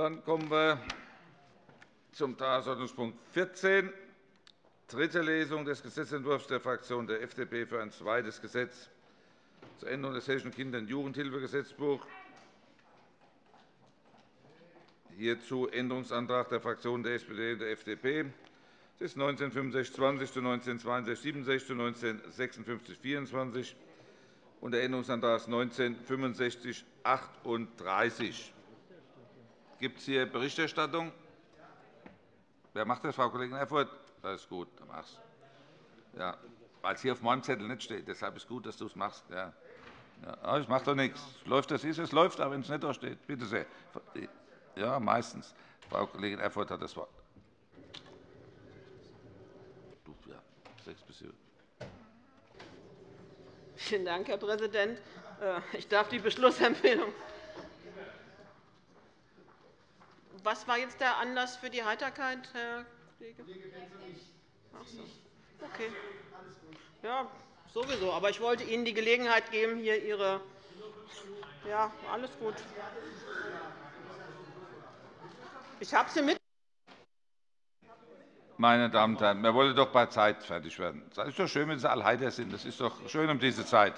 Dann kommen wir zum Tagesordnungspunkt 14, dritte Lesung des Gesetzentwurfs der Fraktion der FDP für ein zweites Gesetz zur Änderung des Hessischen Kinder- und Jugendhilfegesetzbuchs. Hierzu Änderungsantrag der Fraktionen der SPD und der FDP. Das ist 1965-20 zu 1962-67 zu 1956-24 und der Änderungsantrag 1965-38. Gibt es hier Berichterstattung? Wer macht das, Frau Kollegin Erfurth? Das ist gut, dann mach's. Ja, weil es hier auf meinem Zettel nicht steht. Deshalb ist es gut, dass du es machst. Ja. Ja, das macht doch nichts. Läuft das ist, es läuft, aber wenn es nicht da steht. Bitte sehr. Ja, meistens. Frau Kollegin Erfurth hat das Wort. Ja, sechs bis sieben. Vielen Dank, Herr Präsident. Äh, ich darf die Beschlussempfehlung Was war jetzt der Anlass für die Heiterkeit, Herr Kollege? Ach so. Okay. Ja, sowieso. Aber ich wollte Ihnen die Gelegenheit geben, hier Ihre. Ja, alles gut. Ich habe Sie mit. Meine Damen und Herren, wir wollen doch bei Zeit fertig werden. Es ist doch schön, wenn Sie alle heiter sind. Das ist doch schön um diese Zeit.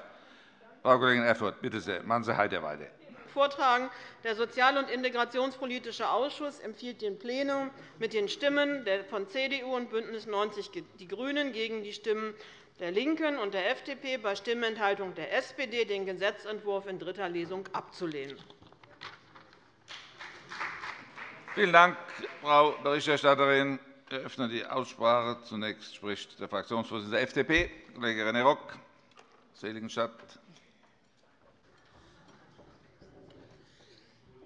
Frau Kollegin Erfurth, bitte sehr, machen Sie heiter weiter vortragen. Der Sozial- und Integrationspolitische Ausschuss empfiehlt dem Plenum mit den Stimmen von CDU und BÜNDNIS 90 die GRÜNEN gegen die Stimmen der LINKEN und der FDP bei Stimmenthaltung der SPD den Gesetzentwurf in dritter Lesung abzulehnen. Vielen Dank, Frau Berichterstatterin. Ich eröffne die Aussprache. Zunächst spricht der Fraktionsvorsitzende der FDP, Kollege René Rock, Seligenstadt.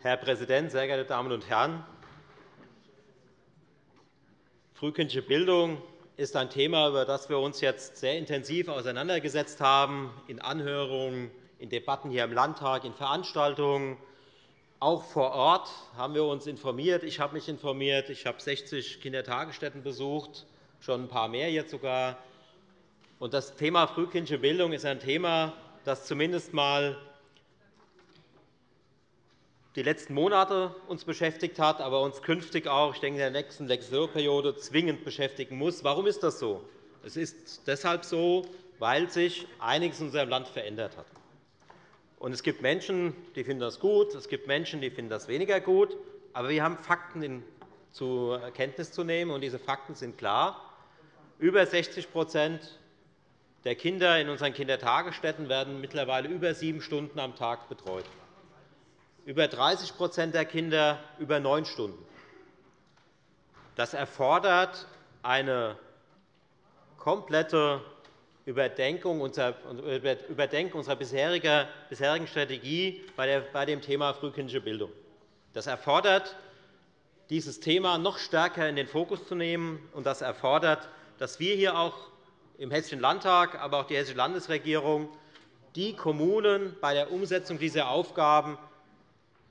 Herr Präsident, sehr geehrte Damen und Herren! Frühkindliche Bildung ist ein Thema, über das wir uns jetzt sehr intensiv auseinandergesetzt haben, in Anhörungen, in Debatten hier im Landtag, in Veranstaltungen. Auch vor Ort haben wir uns informiert. Ich habe mich informiert. Ich habe 60 Kindertagesstätten besucht, schon ein paar mehr jetzt sogar. Das Thema frühkindliche Bildung ist ein Thema, das zumindest einmal die letzten Monate uns beschäftigt hat, aber uns künftig auch ich denke, in der nächsten Legislaturperiode zwingend beschäftigen muss. Warum ist das so? Es ist deshalb so, weil sich einiges in unserem Land verändert hat. es gibt Menschen, die finden das gut, es gibt Menschen, die finden das weniger gut. Aber wir haben Fakten zur Kenntnis zu nehmen, und diese Fakten sind klar. Über 60% der Kinder in unseren Kindertagesstätten werden mittlerweile über sieben Stunden am Tag betreut über 30% der Kinder über neun Stunden. Das erfordert eine komplette Überdenkung unserer bisherigen Strategie bei dem Thema frühkindliche Bildung. Das erfordert, dieses Thema noch stärker in den Fokus zu nehmen. und Das erfordert, dass wir hier auch im Hessischen Landtag, aber auch die Hessische Landesregierung die Kommunen bei der Umsetzung dieser Aufgaben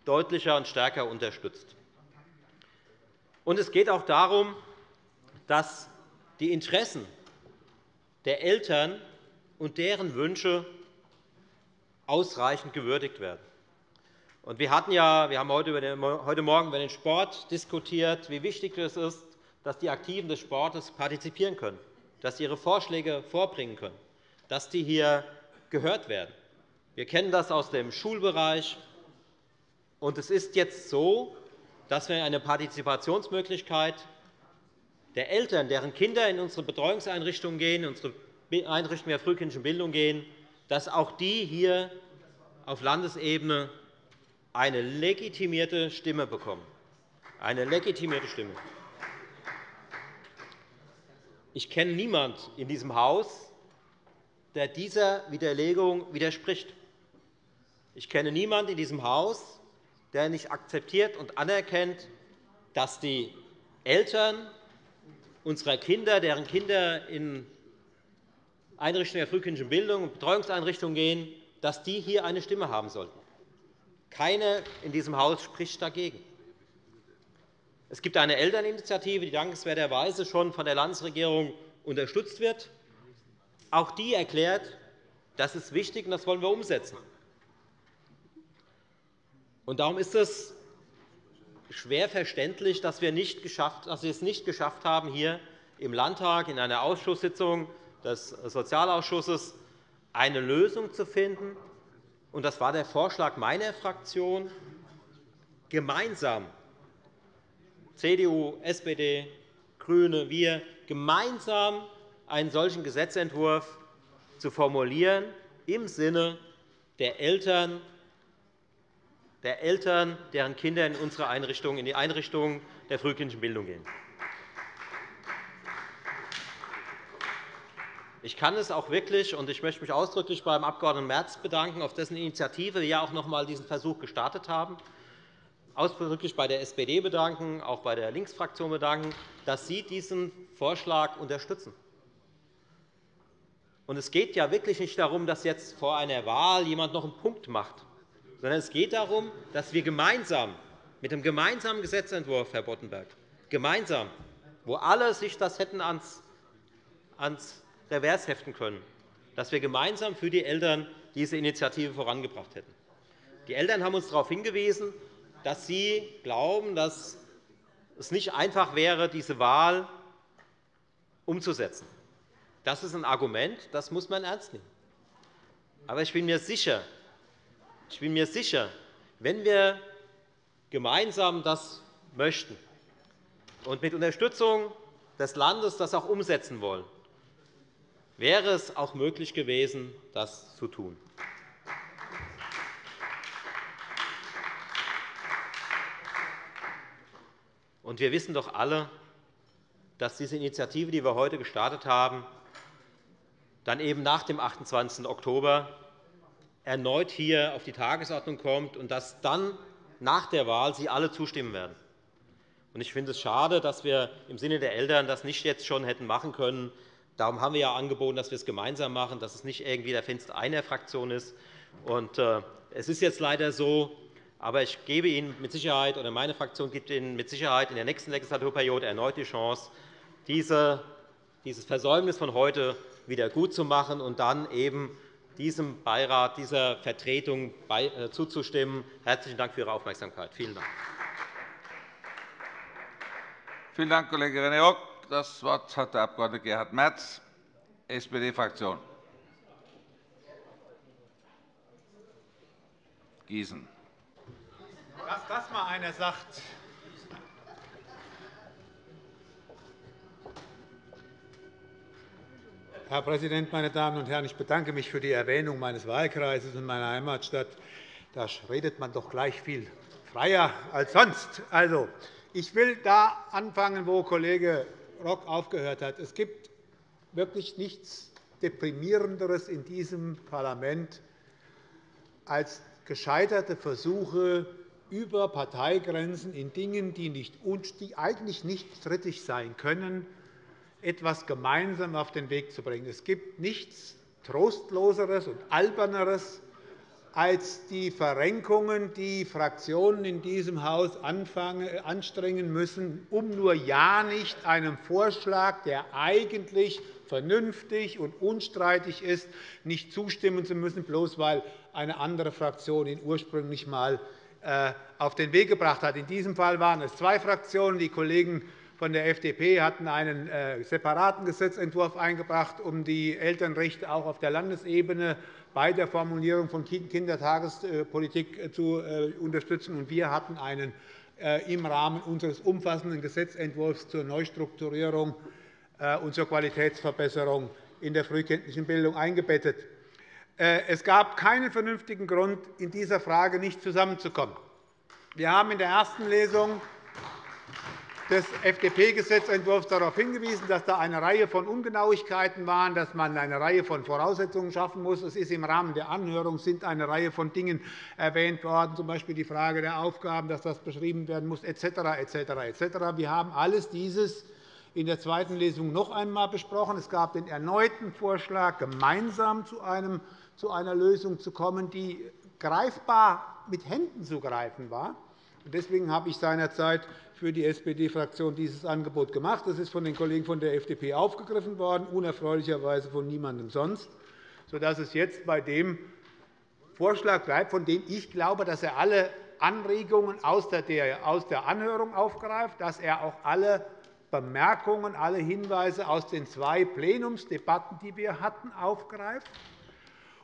deutlicher und stärker unterstützt. es geht auch darum, dass die Interessen der Eltern und deren Wünsche ausreichend gewürdigt werden. Wir, hatten ja, wir haben heute Morgen über den Sport diskutiert, wie wichtig es ist, dass die Aktiven des Sportes partizipieren können, dass sie ihre Vorschläge vorbringen können, dass die hier gehört werden. Wir kennen das aus dem Schulbereich, und es ist jetzt so, dass wir eine Partizipationsmöglichkeit der Eltern, deren Kinder in unsere Betreuungseinrichtungen gehen, in unsere Einrichtungen der frühkindlichen Bildung gehen, dass auch die hier auf Landesebene eine legitimierte Stimme bekommen. Eine legitimierte Stimme. Ich kenne niemanden in diesem Haus, der dieser Widerlegung widerspricht. Ich kenne niemanden in diesem Haus, der nicht akzeptiert und anerkennt, dass die Eltern unserer Kinder, deren Kinder in Einrichtungen der frühkindlichen Bildung und Betreuungseinrichtungen gehen, dass die hier eine Stimme haben sollten. Keiner in diesem Haus spricht dagegen. Es gibt eine Elterninitiative, die dankenswerterweise schon von der Landesregierung unterstützt wird. Auch die erklärt, das ist wichtig, und das wollen wir umsetzen. Und darum ist es schwer verständlich, dass wir, nicht geschafft, dass wir es nicht geschafft haben, hier im Landtag in einer Ausschusssitzung des Sozialausschusses eine Lösung zu finden. Das war der Vorschlag meiner Fraktion, gemeinsam CDU, SPD, GRÜNE, wir gemeinsam einen solchen Gesetzentwurf zu formulieren im Sinne der Eltern, der Eltern, deren Kinder in unsere Einrichtungen, in die Einrichtungen der frühkindlichen Bildung gehen. Ich kann es auch wirklich, und ich möchte mich ausdrücklich beim Abg. Merz bedanken, auf dessen Initiative wir auch noch einmal diesen Versuch gestartet haben, ausdrücklich bei der SPD bedanken, auch bei der Linksfraktion bedanken, dass Sie diesen Vorschlag unterstützen. es geht ja wirklich nicht darum, dass jetzt vor einer Wahl jemand noch einen Punkt macht, sondern es geht darum, dass wir gemeinsam mit dem gemeinsamen Gesetzentwurf, Herr Boddenberg, gemeinsam, wo alle sich das hätten ans, ans Revers heften können, dass wir gemeinsam für die Eltern diese Initiative vorangebracht hätten. Die Eltern haben uns darauf hingewiesen, dass sie glauben, dass es nicht einfach wäre, diese Wahl umzusetzen. Das ist ein Argument, das muss man ernst nehmen. Aber ich bin mir sicher, ich bin mir sicher wenn wir gemeinsam das möchten und mit Unterstützung des Landes das auch umsetzen wollen, wäre es auch möglich gewesen, das zu tun. Und wir wissen doch alle, dass diese Initiative, die wir heute gestartet haben, dann eben nach dem 28. Oktober erneut hier auf die Tagesordnung kommt und dass dann nach der Wahl Sie alle zustimmen werden. Ich finde es schade, dass wir im Sinne der Eltern das nicht jetzt schon hätten machen können. Darum haben wir ja angeboten, dass wir es gemeinsam machen, dass es nicht irgendwie der Fenster einer Fraktion ist. Äh, es ist jetzt leider so, aber ich gebe Ihnen mit Sicherheit, oder meine Fraktion gibt Ihnen mit Sicherheit in der nächsten Legislaturperiode erneut die Chance, dieses Versäumnis von heute wieder gutzumachen und dann eben diesem Beirat, dieser Vertretung äh, zuzustimmen. Herzlichen Dank für Ihre Aufmerksamkeit. Vielen Dank. Vielen Dank, Kollege René Rock. Das Wort hat der Abg. Gerhard Merz, SPD-Fraktion. Gießen. Dass das mal einer sagt. Herr Präsident, meine Damen und Herren! Ich bedanke mich für die Erwähnung meines Wahlkreises und meiner Heimatstadt. Da redet man doch gleich viel freier als sonst. Also, ich will da anfangen, wo Kollege Rock aufgehört hat. Es gibt wirklich nichts Deprimierenderes in diesem Parlament als gescheiterte Versuche, über Parteigrenzen in Dingen, die eigentlich nicht strittig sein können, etwas gemeinsam auf den Weg zu bringen. Es gibt nichts Trostloseres und Alberneres als die Verrenkungen, die Fraktionen in diesem Haus anstrengen müssen, um nur ja nicht einem Vorschlag, der eigentlich vernünftig und unstreitig ist, nicht zustimmen zu müssen, bloß weil eine andere Fraktion ihn ursprünglich einmal äh, auf den Weg gebracht hat. In diesem Fall waren es zwei Fraktionen. Die Kollegen von der FDP hatten einen äh, separaten Gesetzentwurf eingebracht, um die Elternrechte auch auf der Landesebene bei der Formulierung von Kindertagespolitik äh, zu unterstützen. Wir hatten einen im Rahmen unseres umfassenden Gesetzentwurfs zur Neustrukturierung und zur Qualitätsverbesserung in der frühkindlichen Bildung eingebettet. Äh, es gab keinen vernünftigen Grund, in dieser Frage nicht zusammenzukommen. Wir haben in der ersten Lesung des FDP-Gesetzentwurfs darauf hingewiesen, dass da eine Reihe von Ungenauigkeiten waren, dass man eine Reihe von Voraussetzungen schaffen muss. Es ist im Rahmen der Anhörung sind eine Reihe von Dingen erwähnt worden, z.B. die Frage der Aufgaben, dass das beschrieben werden muss, etc. etc. etc. Wir haben alles dieses in der zweiten Lesung noch einmal besprochen. Es gab den erneuten Vorschlag, gemeinsam zu einer Lösung zu kommen, die greifbar mit Händen zu greifen war. Deswegen habe ich seinerzeit für die SPD-Fraktion dieses Angebot gemacht. Das ist von den Kollegen von der FDP aufgegriffen worden, unerfreulicherweise von niemandem sonst, sodass es jetzt bei dem Vorschlag bleibt, von dem ich glaube, dass er alle Anregungen aus der Anhörung aufgreift, dass er auch alle Bemerkungen, alle Hinweise aus den zwei Plenumsdebatten, die wir hatten, aufgreift,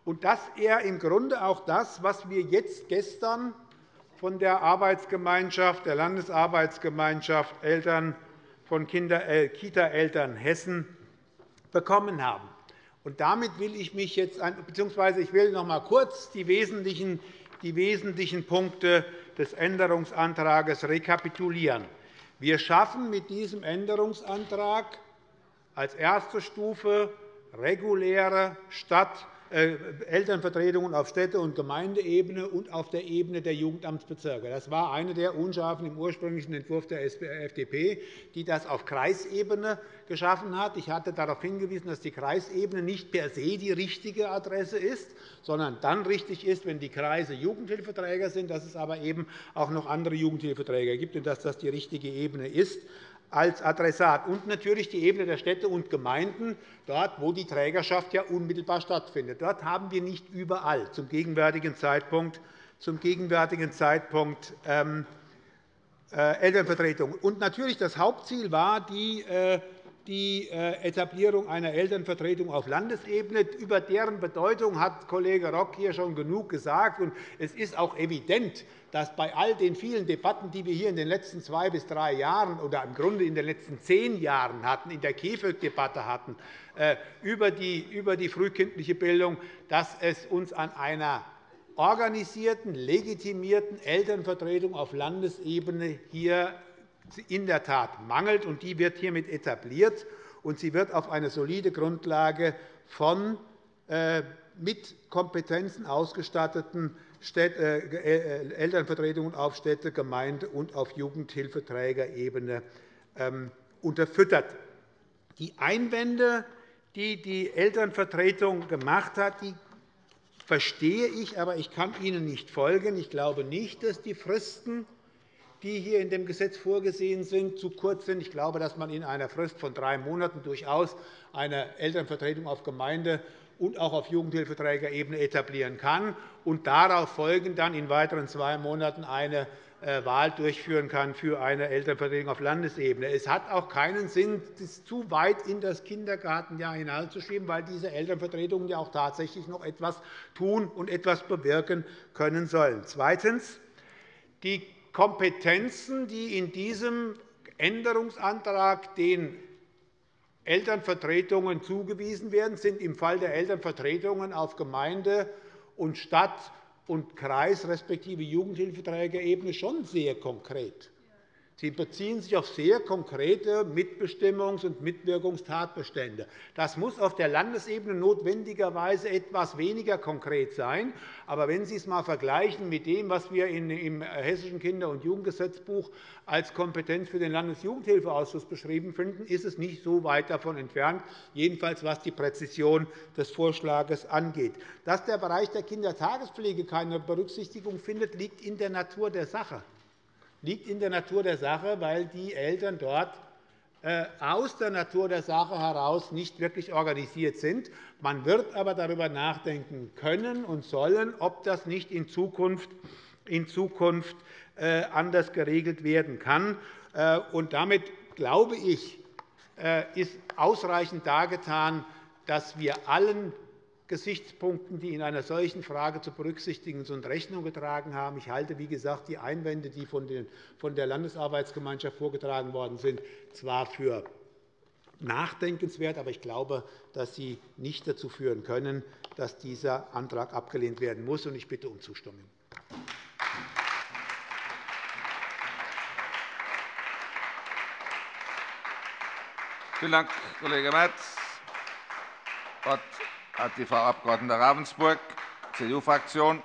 und dass er im Grunde auch das, was wir jetzt gestern von der Arbeitsgemeinschaft, der Landesarbeitsgemeinschaft Eltern von äh, Kita-Eltern Hessen bekommen haben. Und damit will ich mich jetzt, bzw. ich will noch einmal kurz die wesentlichen, die wesentlichen Punkte des Änderungsantrags rekapitulieren. Wir schaffen mit diesem Änderungsantrag als erste Stufe reguläre Stadt- Elternvertretungen auf Städte- und Gemeindeebene und auf der Ebene der Jugendamtsbezirke. Das war eine der Unscharfen im ursprünglichen Entwurf der FDP, die das auf Kreisebene geschaffen hat. Ich hatte darauf hingewiesen, dass die Kreisebene nicht per se die richtige Adresse ist, sondern dann richtig ist, wenn die Kreise Jugendhilfeträger sind, dass es aber eben auch noch andere Jugendhilfeträger gibt und dass das die richtige Ebene ist als Adressat und natürlich die Ebene der Städte und Gemeinden, dort, wo die Trägerschaft ja unmittelbar stattfindet. Dort haben wir nicht überall zum gegenwärtigen Zeitpunkt, zum gegenwärtigen Zeitpunkt ähm, äh, Elternvertretungen. Und natürlich das Hauptziel war die äh, die äh, Etablierung einer Elternvertretung auf Landesebene. Über deren Bedeutung hat Kollege Rock hier schon genug gesagt. Es ist auch evident, dass bei all den vielen Debatten, die wir hier in den letzten zwei bis drei Jahren oder im Grunde in den letzten zehn Jahren hatten, in der KEFÖG-Debatte hatten, äh, über die frühkindliche Bildung, dass es uns an einer organisierten, legitimierten Elternvertretung auf Landesebene hier in der Tat mangelt. und Die wird hiermit etabliert, und sie wird auf eine solide Grundlage von äh, mit Kompetenzen ausgestatteten äh, äh, Elternvertretungen auf Städte-, Gemeinde- und auf Jugendhilfeträgerebene ähm, unterfüttert. Die Einwände, die die Elternvertretung gemacht hat, die verstehe ich, aber ich kann ihnen nicht folgen. Ich glaube nicht, dass die Fristen die hier in dem Gesetz vorgesehen sind, zu kurz sind. Ich glaube, dass man in einer Frist von drei Monaten durchaus eine Elternvertretung auf Gemeinde- und auch auf Jugendhilfeträgerebene etablieren kann und darauf folgend dann in weiteren zwei Monaten eine äh, Wahl durchführen kann für eine Elternvertretung auf Landesebene. Es hat auch keinen Sinn, das zu weit in das Kindergartenjahr hineinzuschieben, weil diese Elternvertretungen ja auch tatsächlich noch etwas tun und etwas bewirken können sollen. Zweitens. Die Kompetenzen, die in diesem Änderungsantrag den Elternvertretungen zugewiesen werden, sind im Fall der Elternvertretungen auf Gemeinde- und Stadt- und Kreis- respektive Jugendhilfeträgerebene schon sehr konkret. Sie beziehen sich auf sehr konkrete Mitbestimmungs- und Mitwirkungstatbestände. Das muss auf der Landesebene notwendigerweise etwas weniger konkret sein. Aber wenn Sie es einmal vergleichen mit dem, was wir im Hessischen Kinder- und Jugendgesetzbuch als Kompetenz für den Landesjugendhilfeausschuss beschrieben finden, ist es nicht so weit davon entfernt, jedenfalls was die Präzision des Vorschlags angeht. Dass der Bereich der Kindertagespflege keine Berücksichtigung findet, liegt in der Natur der Sache liegt in der Natur der Sache, weil die Eltern dort äh, aus der Natur der Sache heraus nicht wirklich organisiert sind. Man wird aber darüber nachdenken können und sollen, ob das nicht in Zukunft, äh, anders geregelt werden kann. Äh, damit, glaube ich, ist ausreichend dargetan, dass wir allen Gesichtspunkten, die in einer solchen Frage zu berücksichtigen sind, Rechnung getragen haben. Ich halte, wie gesagt, die Einwände, die von der Landesarbeitsgemeinschaft vorgetragen worden sind, zwar für nachdenkenswert, aber ich glaube, dass sie nicht dazu führen können, dass dieser Antrag abgelehnt werden muss. Ich bitte um Zustimmung. Vielen Dank, Kollege Merz hat die Frau Abg. Ravensburg, CDU-Fraktion.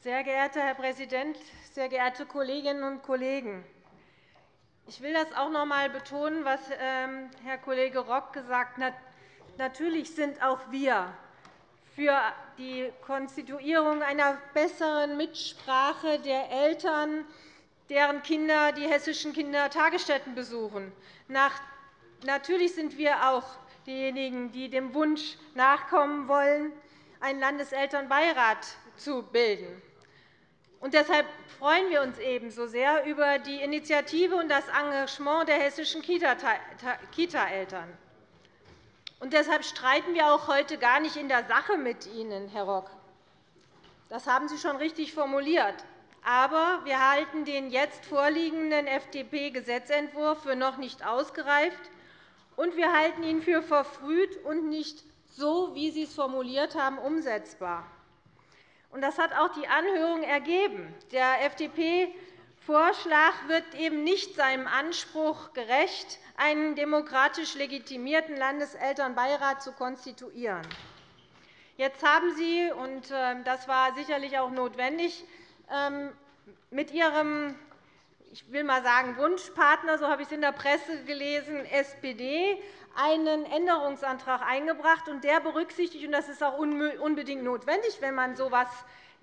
Sehr geehrter Herr Präsident, sehr geehrte Kolleginnen und Kollegen! Ich will das auch noch einmal betonen, was ähm, Herr Kollege Rock gesagt hat. Natürlich sind auch wir für die Konstituierung einer besseren Mitsprache der Eltern deren Kinder die hessischen Kindertagesstätten besuchen. Natürlich sind wir auch diejenigen, die dem Wunsch nachkommen wollen, einen Landeselternbeirat zu bilden. Und deshalb freuen wir uns ebenso sehr über die Initiative und das Engagement der hessischen Kita-Eltern. Und deshalb streiten wir auch heute gar nicht in der Sache mit Ihnen, Herr Rock. Das haben Sie schon richtig formuliert. Aber wir halten den jetzt vorliegenden FDP-Gesetzentwurf für noch nicht ausgereift, und wir halten ihn für verfrüht und nicht so, wie Sie es formuliert haben, umsetzbar. Das hat auch die Anhörung ergeben. Der FDP-Vorschlag wird eben nicht seinem Anspruch gerecht, einen demokratisch legitimierten Landeselternbeirat zu konstituieren. Jetzt haben Sie, und äh, das war sicherlich auch notwendig, mit Ihrem ich will mal sagen, Wunschpartner, so habe ich es in der Presse gelesen, SPD, einen Änderungsantrag eingebracht. und Der berücksichtigt, und das ist auch unbedingt notwendig, wenn man so etwas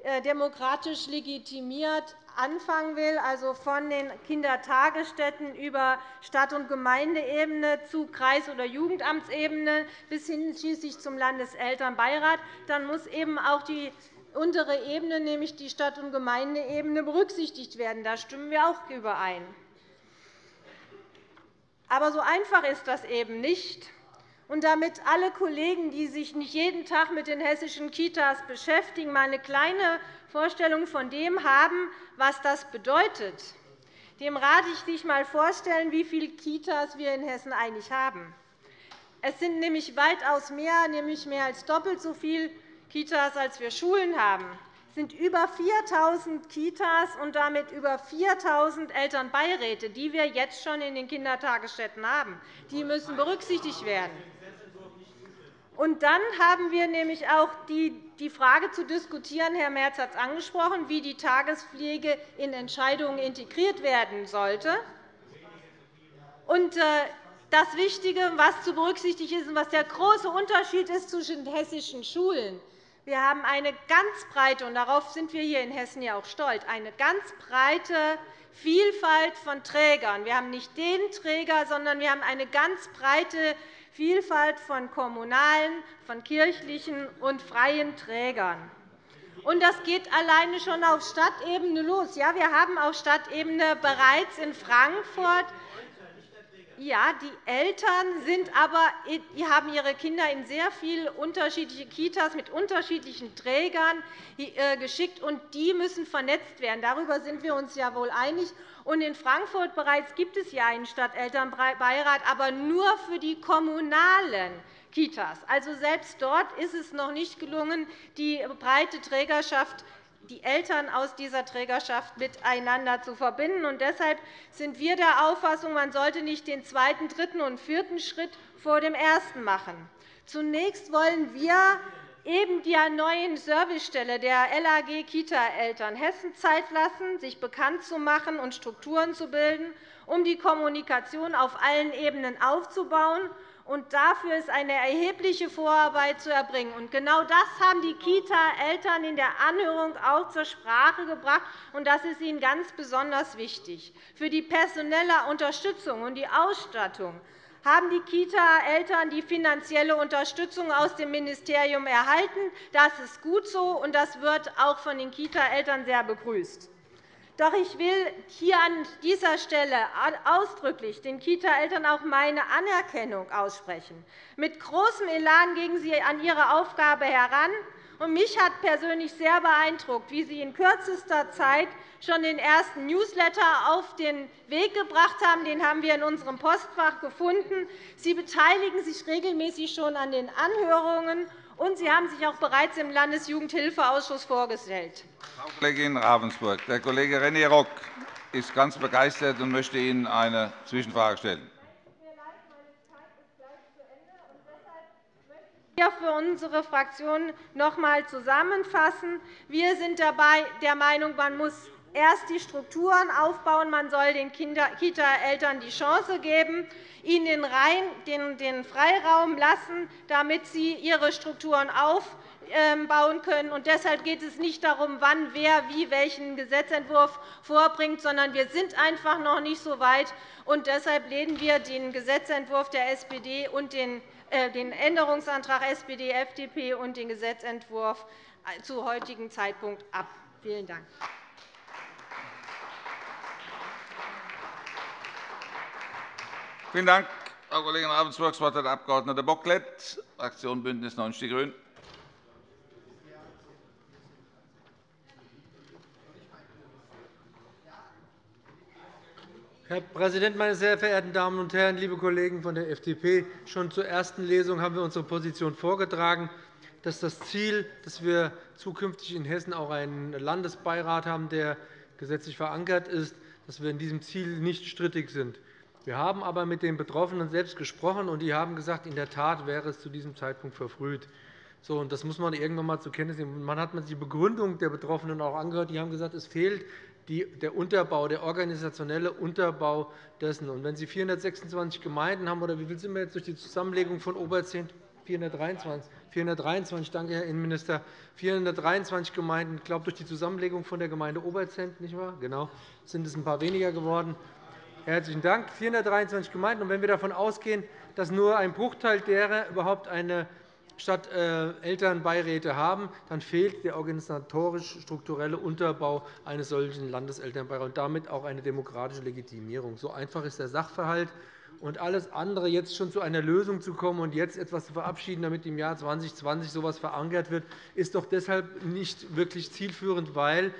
äh, demokratisch legitimiert anfangen will, also von den Kindertagesstätten über Stadt- und Gemeindeebene zu Kreis- oder Jugendamtsebene bis hin schließlich zum Landeselternbeirat, dann muss eben auch die untere Ebene, nämlich die Stadt- und Gemeindeebene, berücksichtigt werden. Da stimmen wir auch überein. Aber so einfach ist das eben nicht. Und damit alle Kollegen, die sich nicht jeden Tag mit den hessischen Kitas beschäftigen, mal eine kleine Vorstellung von dem haben, was das bedeutet, dem rate ich, sich einmal vorstellen, wie viele Kitas wir in Hessen eigentlich haben. Es sind nämlich weitaus mehr, nämlich mehr als doppelt so viele Kitas, als wir Schulen haben. Sind über 4.000 Kitas und damit über 4.000 Elternbeiräte, die wir jetzt schon in den Kindertagesstätten haben. Die müssen berücksichtigt werden. Und dann haben wir nämlich auch die Frage zu diskutieren, Herr Merz hat es angesprochen, wie die Tagespflege in Entscheidungen integriert werden sollte. Und äh, das Wichtige, was zu berücksichtigen ist und was der große Unterschied ist zwischen hessischen Schulen, wir haben eine ganz breite, und darauf sind wir hier in Hessen ja auch stolz, eine ganz breite Vielfalt von Trägern. Wir haben nicht den Träger, sondern wir haben eine ganz breite Vielfalt von kommunalen, von kirchlichen und freien Trägern. Und das geht alleine schon auf Stadtebene los. Ja, wir haben auf Stadtebene bereits in Frankfurt ja, die Eltern sind aber, die haben ihre Kinder in sehr viele unterschiedliche Kitas mit unterschiedlichen Trägern äh, geschickt, und die müssen vernetzt werden. Darüber sind wir uns ja wohl einig. Und in Frankfurt bereits gibt es ja einen Stadtelternbeirat, aber nur für die kommunalen Kitas. Also selbst dort ist es noch nicht gelungen, die breite Trägerschaft die Eltern aus dieser Trägerschaft miteinander zu verbinden. Und deshalb sind wir der Auffassung, man sollte nicht den zweiten, dritten und vierten Schritt vor dem ersten machen. Zunächst wollen wir eben der neuen Servicestelle der LAG Kita-Eltern Hessen Zeit lassen, sich bekannt zu machen und Strukturen zu bilden, um die Kommunikation auf allen Ebenen aufzubauen und dafür ist eine erhebliche Vorarbeit zu erbringen. Genau das haben die Kita-Eltern in der Anhörung auch zur Sprache gebracht, und das ist ihnen ganz besonders wichtig. Für die personelle Unterstützung und die Ausstattung haben die Kita-Eltern die finanzielle Unterstützung aus dem Ministerium erhalten. Das ist gut so, und das wird auch von den Kita-Eltern sehr begrüßt. Doch ich will hier an dieser Stelle ausdrücklich den Kita-Eltern auch meine Anerkennung aussprechen. Mit großem Elan gingen Sie an Ihre Aufgabe heran. Mich hat persönlich sehr beeindruckt, wie Sie in kürzester Zeit schon den ersten Newsletter auf den Weg gebracht haben. Den haben wir in unserem Postfach gefunden. Sie beteiligen sich regelmäßig schon an den Anhörungen und Sie haben sich auch bereits im Landesjugendhilfeausschuss vorgestellt. Frau Kollegin Ravensburg, der Kollege René Rock ist ganz begeistert und möchte Ihnen eine Zwischenfrage stellen. hier für unsere Fraktion noch einmal zusammenfassen. Wir sind dabei der Meinung, man muss erst die Strukturen aufbauen. Man soll den Kita-Eltern die Chance geben, ihnen den Freiraum lassen, damit sie ihre Strukturen aufbauen können. deshalb geht es nicht darum, wann wer wie welchen Gesetzentwurf vorbringt, sondern wir sind einfach noch nicht so weit. deshalb lehnen wir den Gesetzentwurf der SPD und den äh, Änderungsantrag SPD, FDP und den Gesetzentwurf zu heutigen Zeitpunkt ab. Vielen Dank. Vielen Dank, Frau Kollegin Ravensburg. Das Wort hat der Abg. Bocklet, Fraktion BÜNDNIS 90 die GRÜNEN. Herr Präsident, meine sehr verehrten Damen und Herren, liebe Kollegen von der FDP! Schon zur ersten Lesung haben wir unsere Position vorgetragen, dass das Ziel, dass wir zukünftig in Hessen auch einen Landesbeirat haben, der gesetzlich verankert ist, dass wir in diesem Ziel nicht strittig sind. Wir haben aber mit den Betroffenen selbst gesprochen, und die haben gesagt, in der Tat wäre es zu diesem Zeitpunkt verfrüht. So, und das muss man irgendwann einmal zur Kenntnis nehmen. Man hat die Begründung der Betroffenen auch angehört. Die haben gesagt, es fehlt der Unterbau, der organisationelle Unterbau dessen. Und wenn Sie 426 Gemeinden haben, oder wie viel sind wir jetzt durch die Zusammenlegung von Oberzehn? 423. 423, danke, Herr Innenminister. 423 Gemeinden, ich glaube, durch die Zusammenlegung von der Gemeinde Oberzent, nicht wahr? Genau, sind es ein paar weniger geworden. Herzlichen Dank. 423 Gemeinden. Und wenn wir davon ausgehen, dass nur ein Bruchteil derer überhaupt eine statt äh, Elternbeiräte haben, dann fehlt der organisatorisch-strukturelle Unterbau eines solchen Landeselternbeirats und damit auch eine demokratische Legitimierung. So einfach ist der Sachverhalt. Und alles andere, jetzt schon zu einer Lösung zu kommen und jetzt etwas zu verabschieden, damit im Jahr 2020 so etwas verankert wird, ist doch deshalb nicht wirklich zielführend, weil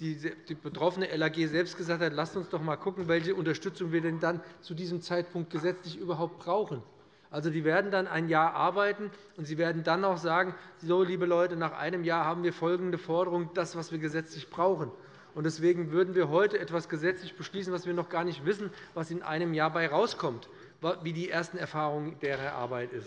die betroffene LAG selbst gesagt hat, lasst uns doch einmal schauen, welche Unterstützung wir denn dann zu diesem Zeitpunkt gesetzlich überhaupt brauchen. Also, die werden dann ein Jahr arbeiten, und sie werden dann auch sagen, so, liebe Leute, nach einem Jahr haben wir folgende Forderung, das, was wir gesetzlich brauchen. Deswegen würden wir heute etwas gesetzlich beschließen, was wir noch gar nicht wissen, was in einem Jahr dabei herauskommt, wie die ersten Erfahrungen der Arbeit sind.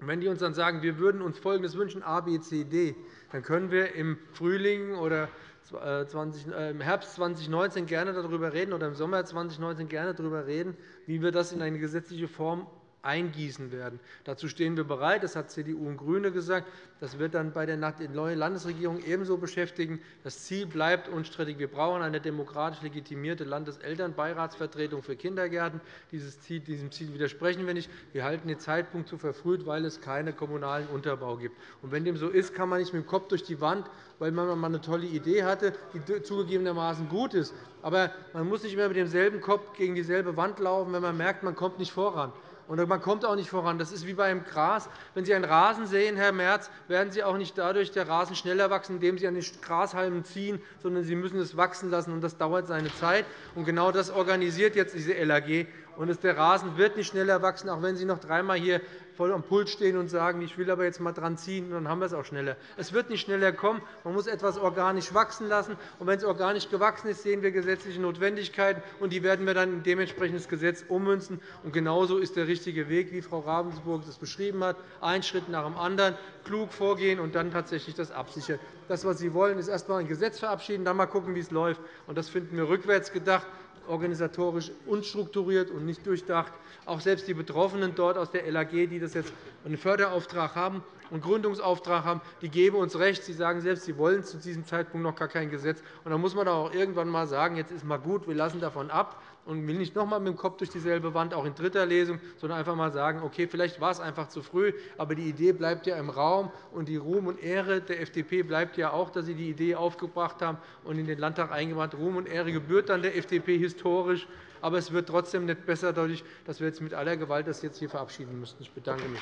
Wenn die uns dann sagen, wir würden uns Folgendes wünschen, A, B, C, D, dann können wir im Frühling oder äh, äh, im Herbst 2019 gerne darüber reden oder im Sommer 2019 gerne darüber reden, wie wir das in eine gesetzliche Form eingießen werden. Dazu stehen wir bereit. Das hat CDU und GRÜNE gesagt. Das wird dann bei der neuen Landesregierung ebenso beschäftigen. Das Ziel bleibt unstrittig. Wir brauchen eine demokratisch legitimierte Landeselternbeiratsvertretung für Kindergärten. Diesem Ziel widersprechen wir nicht. Wir halten den Zeitpunkt zu verfrüht, weil es keinen kommunalen Unterbau gibt. Und wenn dem so ist, kann man nicht mit dem Kopf durch die Wand, weil man einmal eine tolle Idee hatte, die zugegebenermaßen gut ist. Aber man muss nicht immer mit demselben Kopf gegen dieselbe Wand laufen, wenn man merkt, man kommt nicht voran. Und man kommt auch nicht voran. Das ist wie beim Gras. Wenn Sie einen Rasen sehen, Herr Merz, werden Sie auch nicht dadurch der Rasen schneller wachsen, indem Sie an den Grashalmen ziehen, sondern Sie müssen es wachsen lassen. Und das dauert seine Zeit. Und genau das organisiert jetzt diese LAG. Und der Rasen wird nicht schneller wachsen, auch wenn Sie noch dreimal hier voll am Pult stehen und sagen, ich will aber jetzt mal dran ziehen, dann haben wir es auch schneller. Es wird nicht schneller kommen. Man muss etwas organisch wachsen lassen. Und wenn es organisch gewachsen ist, sehen wir gesetzliche Notwendigkeiten, und die werden wir dann in dementsprechendes Gesetz ummünzen. Und genauso ist der richtige Weg, wie Frau Ravensburg das beschrieben hat, ein Schritt nach dem anderen, klug vorgehen und dann tatsächlich das absichern. Das, was Sie wollen, ist erst einmal ein Gesetz verabschieden, dann mal schauen, wie es läuft. Und das finden wir rückwärts gedacht organisatorisch unstrukturiert und nicht durchdacht. Auch selbst die Betroffenen dort aus der LAG, die das jetzt einen Förderauftrag haben und Gründungsauftrag haben, die geben uns recht. Sie sagen selbst, sie wollen zu diesem Zeitpunkt noch gar kein Gesetz. Und dann muss man auch irgendwann einmal sagen, jetzt ist mal gut, wir lassen davon ab und will nicht noch einmal mit dem Kopf durch dieselbe Wand, auch in dritter Lesung, sondern einfach einmal sagen, okay, vielleicht war es einfach zu früh, aber die Idee bleibt ja im Raum, und die Ruhm und Ehre der FDP bleibt ja auch, dass sie die Idee aufgebracht haben und in den Landtag eingebracht haben. Ruhm und Ehre gebührt dann der FDP historisch, aber es wird trotzdem nicht besser dadurch, dass wir jetzt mit aller Gewalt das jetzt hier verabschieden müssten. Ich bedanke mich.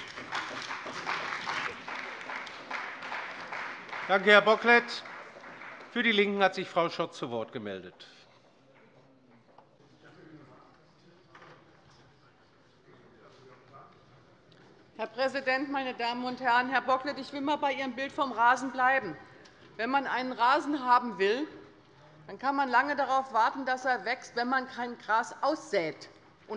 Danke, Herr Bocklet. Für die LINKEN hat sich Frau Schott zu Wort gemeldet. Herr Präsident, meine Damen und Herren! Herr Bocklet, ich will einmal bei Ihrem Bild vom Rasen bleiben. Wenn man einen Rasen haben will, dann kann man lange darauf warten, dass er wächst, wenn man kein Gras aussät.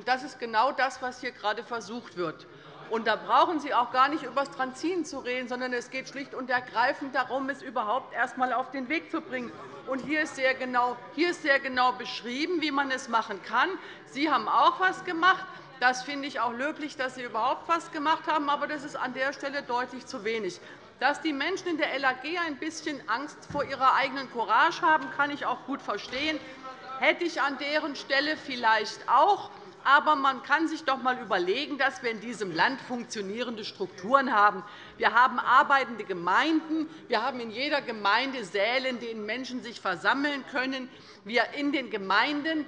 Das ist genau das, was hier gerade versucht wird. Und da brauchen Sie auch gar nicht über das Transin zu reden, sondern es geht schlicht und ergreifend darum, es überhaupt erst einmal auf den Weg zu bringen. Und hier ist sehr genau, hier ist sehr genau beschrieben, wie man es machen kann. Sie haben auch etwas gemacht. Das finde ich auch löblich, dass Sie überhaupt etwas gemacht haben, aber das ist an der Stelle deutlich zu wenig. Dass die Menschen in der LAG ein bisschen Angst vor ihrer eigenen Courage haben, kann ich auch gut verstehen. Hätte ich an deren Stelle vielleicht auch. Aber man kann sich doch einmal überlegen, dass wir in diesem Land funktionierende Strukturen haben. Wir haben arbeitende Gemeinden. Wir haben in jeder Gemeinde Säle, in denen Menschen sich versammeln können. In den Gemeinden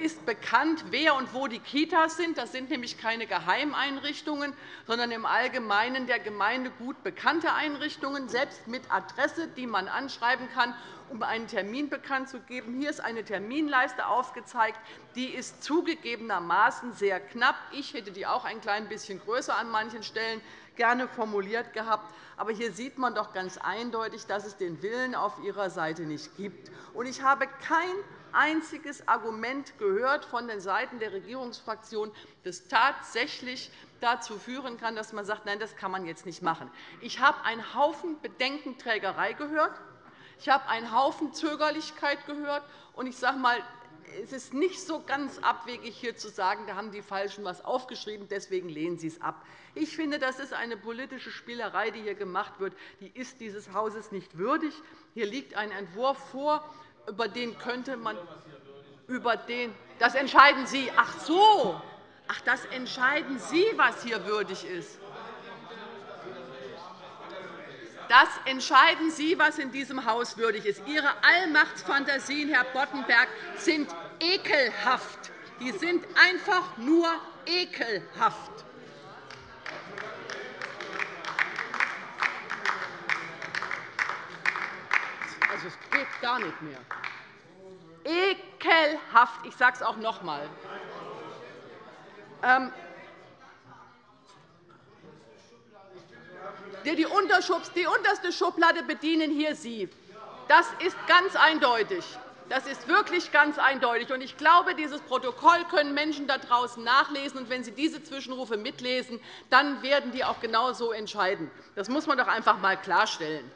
ist bekannt, wer und wo die Kitas sind. Das sind nämlich keine Geheimeinrichtungen, sondern im Allgemeinen der Gemeinde gut bekannte Einrichtungen, selbst mit Adresse, die man anschreiben kann, um einen Termin bekannt zu geben. Hier ist eine Terminleiste aufgezeigt. Die ist zugegebenermaßen sehr knapp. Ich hätte die auch ein klein bisschen größer an manchen Stellen gerne formuliert gehabt. Aber hier sieht man doch ganz eindeutig, dass es den Willen auf Ihrer Seite nicht gibt. Ich habe kein einziges Argument gehört von den Seiten der Regierungsfraktion, das tatsächlich dazu führen kann, dass man sagt, nein, das kann man jetzt nicht machen. Ich habe einen Haufen Bedenkenträgerei gehört. Ich habe einen Haufen Zögerlichkeit gehört. Und ich sage mal, es ist nicht so ganz abwegig, hier zu sagen, da haben die Falschen etwas aufgeschrieben, deswegen lehnen Sie es ab. Ich finde, das ist eine politische Spielerei, die hier gemacht wird. Die ist dieses Hauses nicht würdig. Hier liegt ein Entwurf vor, über den könnte man über den das entscheiden Sie. Ach so, Ach, das entscheiden Sie, was hier würdig ist. Das entscheiden Sie, was in diesem Haus würdig ist. Ihre Allmachtsfantasien, Herr Boddenberg, sind ekelhaft. Die sind einfach nur ekelhaft. Also, es geht gar nicht mehr. Ekelhaft. Ich sage es auch noch einmal. Ähm, Die unterste Schublade bedienen hier Sie. Das ist ganz eindeutig. Das ist wirklich ganz eindeutig. Ich glaube, dieses Protokoll können Menschen da draußen nachlesen. Und wenn sie diese Zwischenrufe mitlesen, dann werden die auch genau so entscheiden. Das muss man doch einfach einmal klarstellen.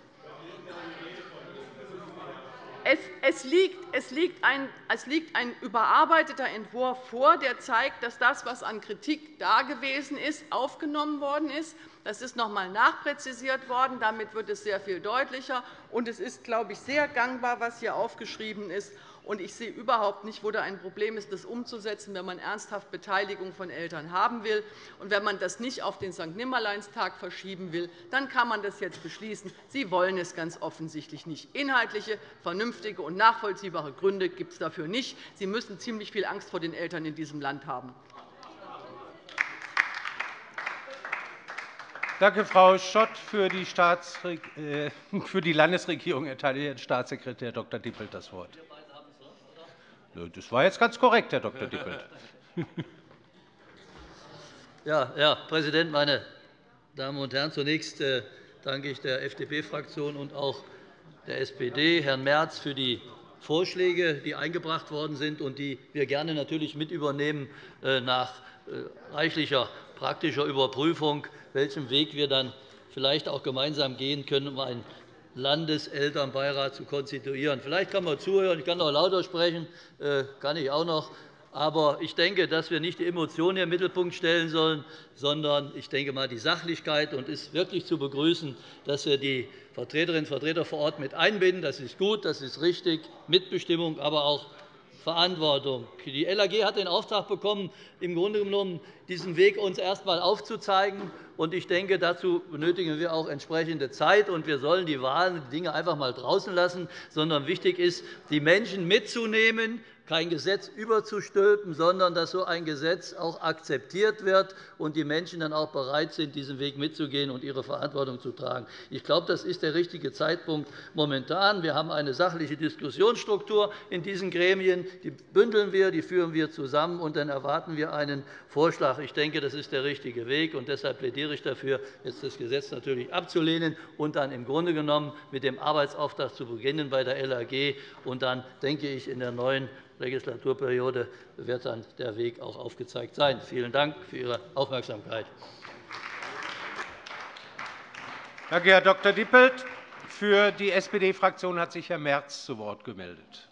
Es liegt, ein überarbeiteter Entwurf vor, der zeigt, dass das, was an Kritik da gewesen ist, aufgenommen worden ist. Das ist noch einmal nachpräzisiert worden. Damit wird es sehr viel deutlicher. Und es ist, glaube ich, sehr gangbar, was hier aufgeschrieben ist. Und ich sehe überhaupt nicht, wo da ein Problem ist, das umzusetzen, wenn man ernsthaft Beteiligung von Eltern haben will. Und wenn man das nicht auf den St. Nimmerleinstag verschieben will, dann kann man das jetzt beschließen. Sie wollen es ganz offensichtlich nicht. Inhaltliche, vernünftige und nachvollziehbare Gründe gibt es dafür nicht. Sie müssen ziemlich viel Angst vor den Eltern in diesem Land haben. Danke, Frau Schott. Für die, äh, Landesregierung erteile ich Herrn Staatssekretär Dr. Dippelt das Wort. Das war jetzt ganz korrekt, Herr Dr. Dippelt. Ja, Herr Präsident, meine Damen und Herren! Zunächst äh, danke ich der FDP-Fraktion und auch der SPD, Herrn Merz, für die Vorschläge, die eingebracht worden sind und die wir gerne natürlich mit übernehmen äh, nach äh, reichlicher praktischer Überprüfung, welchen Weg wir dann vielleicht auch gemeinsam gehen können, um ein Landeselternbeirat zu konstituieren. Vielleicht kann man zuhören, ich kann auch lauter sprechen, äh, kann ich auch noch. Aber ich denke, dass wir nicht die Emotionen im Mittelpunkt stellen sollen, sondern ich denke mal die Sachlichkeit. Und es ist wirklich zu begrüßen, dass wir die Vertreterinnen und Vertreter vor Ort mit einbinden. Das ist gut, das ist richtig. Mitbestimmung, aber auch Verantwortung. Die LAG hat den Auftrag bekommen, im Grunde genommen diesen Weg uns erst einmal aufzuzeigen. Ich denke, dazu benötigen wir auch entsprechende Zeit. Und wir sollen die Wahlen, die Dinge einfach einmal draußen lassen, sondern wichtig ist, die Menschen mitzunehmen, kein Gesetz überzustülpen, sondern dass so ein Gesetz auch akzeptiert wird und die Menschen dann auch bereit sind, diesen Weg mitzugehen und ihre Verantwortung zu tragen. Ich glaube, das ist der richtige Zeitpunkt momentan. Wir haben eine sachliche Diskussionsstruktur in diesen Gremien. Die bündeln wir, die führen wir zusammen, und dann erwarten wir einen Vorschlag. Ich denke, das ist der richtige Weg. und Deshalb plädiere ich dafür, jetzt das Gesetz natürlich abzulehnen und dann im Grunde genommen mit dem Arbeitsauftrag zu beginnen bei der LAG. Und dann denke ich, in der neuen Legislaturperiode wird dann der Weg auch aufgezeigt sein. Vielen Dank für Ihre Aufmerksamkeit. Danke, Herr Dr. Dippelt. Für die SPD-Fraktion hat sich Herr Merz zu Wort gemeldet.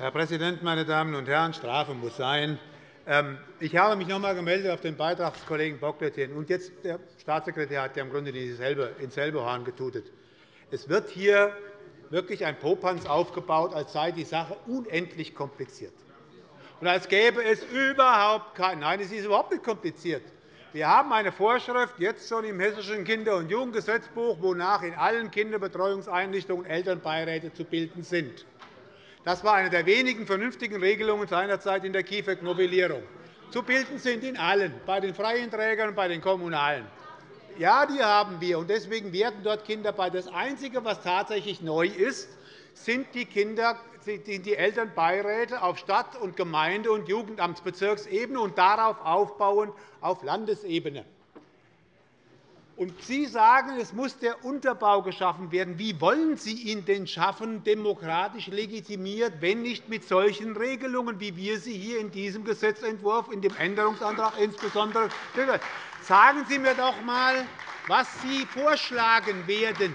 Herr Präsident, meine Damen und Herren! Strafe muss sein. Ähm, ich habe mich noch einmal gemeldet auf den Beitrag des Kollegen Bocklet hin. Und jetzt der Staatssekretär hat ja im Grunde dieselbe, ins selbe Horn getutet. Es wird hier wirklich ein Popanz aufgebaut, als sei die Sache unendlich kompliziert. Und als gäbe es überhaupt kein Nein, es ist überhaupt nicht kompliziert. Wir haben eine Vorschrift jetzt schon im Hessischen Kinder- und Jugendgesetzbuch, wonach in allen Kinderbetreuungseinrichtungen Elternbeiräte zu bilden sind. Das war eine der wenigen vernünftigen Regelungen seinerzeit in der KIföG-Novellierung. Zu bilden sind in allen, bei den freien Trägern und bei den kommunalen. Ja, die haben wir. und Deswegen werden dort Kinder bei. Das Einzige, was tatsächlich neu ist, sind die, Kinder, die Elternbeiräte auf Stadt-, und Gemeinde- und Jugendamtsbezirksebene und darauf aufbauend auf Landesebene. Und Sie sagen, es muss der Unterbau geschaffen werden. Wie wollen Sie ihn denn schaffen, demokratisch legitimiert, wenn nicht mit solchen Regelungen, wie wir sie hier in diesem Gesetzentwurf, in dem Änderungsantrag insbesondere Sagen Sie mir doch einmal, was Sie vorschlagen werden.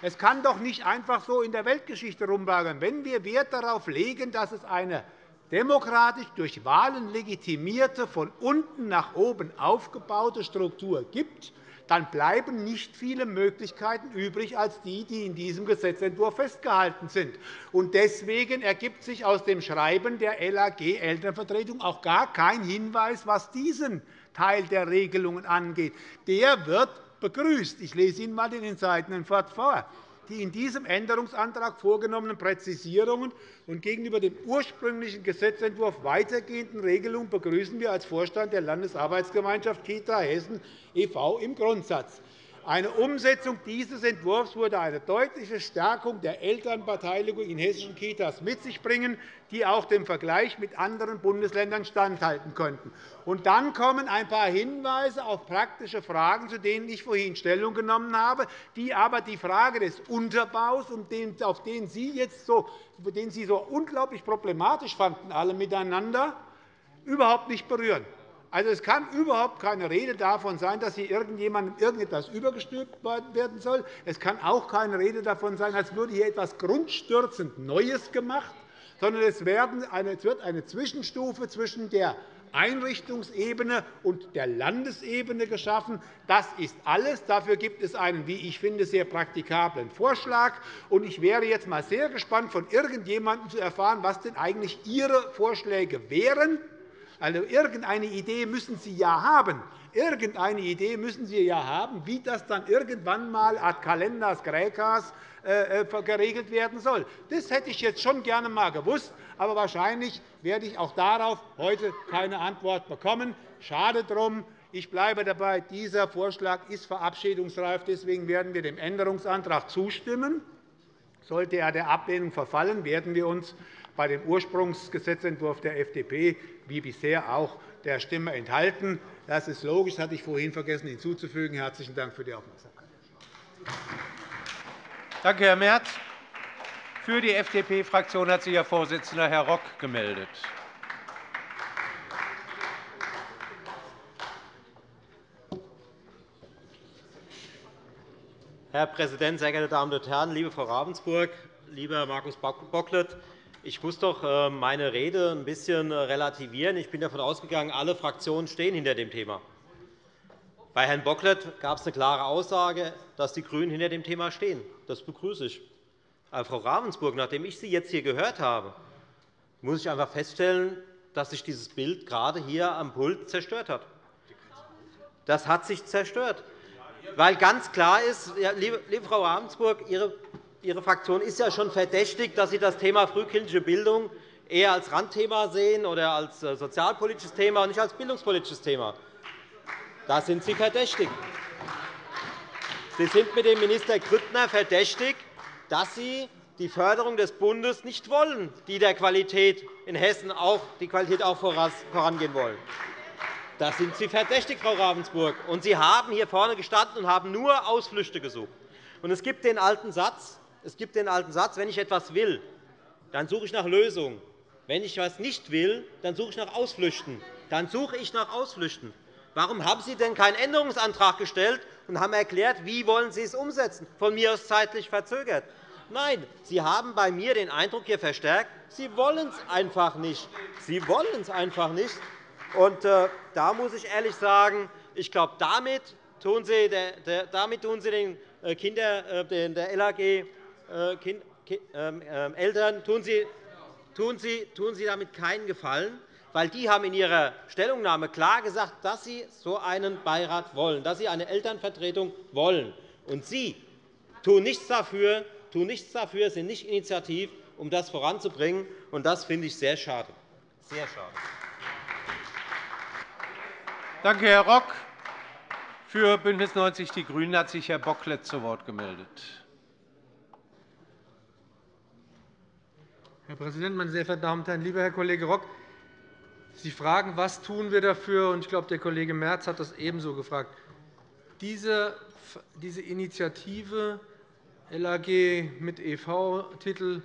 Es kann doch nicht einfach so in der Weltgeschichte rumlagern. Wenn wir Wert darauf legen, dass es eine demokratisch durch Wahlen legitimierte, von unten nach oben aufgebaute Struktur gibt, dann bleiben nicht viele Möglichkeiten übrig als die, die in diesem Gesetzentwurf festgehalten sind. Deswegen ergibt sich aus dem Schreiben der LAG Elternvertretung auch gar kein Hinweis, was diesen Teil der Regelungen angeht. Der wird begrüßt. Ich lese Ihnen einmal den entscheidenden Wort vor die in diesem Änderungsantrag vorgenommenen Präzisierungen und gegenüber dem ursprünglichen Gesetzentwurf weitergehenden Regelungen begrüßen wir als Vorstand der Landesarbeitsgemeinschaft Kita Hessen e.V. im Grundsatz. Eine Umsetzung dieses Entwurfs würde eine deutliche Stärkung der Elternbeteiligung in hessischen Kitas mit sich bringen, die auch dem Vergleich mit anderen Bundesländern standhalten könnten. Und dann kommen ein paar Hinweise auf praktische Fragen, zu denen ich vorhin Stellung genommen habe, die aber die Frage des Unterbaus, auf den Sie, jetzt so, den Sie so unglaublich problematisch fanden, alle miteinander, überhaupt nicht berühren. Also, es kann überhaupt keine Rede davon sein, dass hier irgendjemandem irgendetwas übergestülpt werden soll. Es kann auch keine Rede davon sein, als würde hier etwas grundstürzend Neues gemacht, sondern es wird eine Zwischenstufe zwischen der Einrichtungsebene und der Landesebene geschaffen. Das ist alles. Dafür gibt es einen, wie ich finde, sehr praktikablen Vorschlag. Ich wäre jetzt einmal sehr gespannt, von irgendjemandem zu erfahren, was denn eigentlich Ihre Vorschläge wären also, irgendeine Idee müssen Sie ja haben. Irgendeine Idee müssen Sie ja haben, wie das dann irgendwann einmal ad Kalenders Graecas äh, äh, geregelt werden soll. Das hätte ich jetzt schon gerne einmal gewusst, aber wahrscheinlich werde ich auch darauf heute keine Antwort bekommen. Schade drum. Ich bleibe dabei, dieser Vorschlag ist verabschiedungsreif. Deswegen werden wir dem Änderungsantrag zustimmen. Sollte er der Ablehnung verfallen, werden wir uns bei dem Ursprungsgesetzentwurf der FDP wie bisher auch der Stimme enthalten. Das ist logisch, das hatte ich vorhin vergessen hinzuzufügen. Herzlichen Dank für die Aufmerksamkeit. Danke, Herr Merz. Für die FDP-Fraktion hat sich Ihr Vorsitzender, Herr Rock, gemeldet. Herr Präsident, sehr geehrte Damen und Herren! Liebe Frau Ravensburg, lieber Markus Bocklet! Ich muss doch äh, meine Rede ein bisschen äh, relativieren. Ich bin davon ausgegangen, alle Fraktionen stehen hinter dem Thema. Bei Herrn Bocklet gab es eine klare Aussage, dass die GRÜNEN hinter dem Thema stehen. Das begrüße ich. Aber, Frau Ravensburg, nachdem ich Sie jetzt hier gehört habe, muss ich einfach feststellen, dass sich dieses Bild gerade hier am Pult zerstört hat. Das hat sich zerstört. Weil ganz klar ist, liebe Frau Ravensburg, Ihre Ihre Fraktion ist ja schon verdächtig, dass Sie das Thema frühkindliche Bildung eher als Randthema sehen oder als äh, sozialpolitisches Thema und nicht als bildungspolitisches Thema. Da sind Sie verdächtig. Sie sind mit dem Minister Grüttner verdächtig, dass Sie die Förderung des Bundes nicht wollen, die der Qualität in Hessen auch, die Qualität auch vorangehen wollen. Da sind Sie verdächtig, Frau Ravensburg. Und Sie haben hier vorne gestanden und haben nur Ausflüchte gesucht. Und es gibt den alten Satz, es gibt den alten Satz, wenn ich etwas will, dann suche ich nach Lösungen. Wenn ich etwas nicht will, dann suche ich nach Ausflüchten. Dann suche ich nach Ausflüchten. Warum haben Sie denn keinen Änderungsantrag gestellt und haben erklärt, wie wollen Sie es umsetzen, von mir aus zeitlich verzögert? Nein, Sie haben bei mir den Eindruck hier verstärkt, Sie wollen es einfach nicht. Sie wollen es einfach nicht. Und, äh, da muss ich ehrlich sagen, ich glaube, damit tun Sie, der, damit tun Sie den äh, Kinder, äh, der LAG äh, ähm, ähm, Eltern tun Sie, tun, Sie, tun Sie damit keinen Gefallen, weil die haben in ihrer Stellungnahme klar gesagt, dass sie so einen Beirat wollen, dass sie eine Elternvertretung wollen. Und Sie tun nichts dafür, tun nichts dafür sind nicht initiativ, um das voranzubringen. Und das finde ich sehr schade. Sehr schade. Danke, Herr Rock. Für BÜNDNIS 90 die GRÜNEN hat sich Herr Bocklet zu Wort gemeldet. Herr Präsident, meine sehr verehrten Damen und Herren! Lieber Herr Kollege Rock, Sie fragen, was tun wir dafür? Ich glaube, der Kollege Merz hat das ebenso gefragt. Diese Initiative LAG mit EV-Titel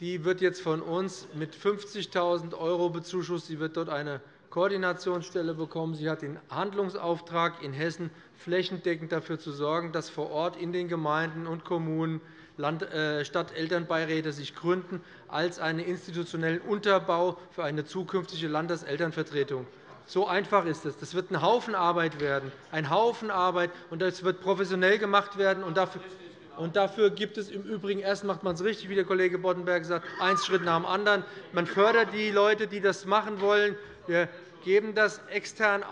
die wird jetzt von uns mit 50.000 € bezuschusst. Sie wird dort eine Koordinationsstelle bekommen. Sie hat den Handlungsauftrag, in Hessen flächendeckend dafür zu sorgen, dass vor Ort in den Gemeinden und Kommunen Stadtelternbeiräte sich gründen als einen institutionellen Unterbau für eine zukünftige Landeselternvertretung. So einfach ist es. Das wird ein Haufen Arbeit werden, ein Haufen Arbeit, und das wird professionell gemacht werden. Und dafür und dafür gibt es im Übrigen erst macht man es richtig, wie der Kollege Boddenberg sagt, einen Schritt nach dem anderen. Man fördert die Leute, die das machen wollen. Wir geben das extern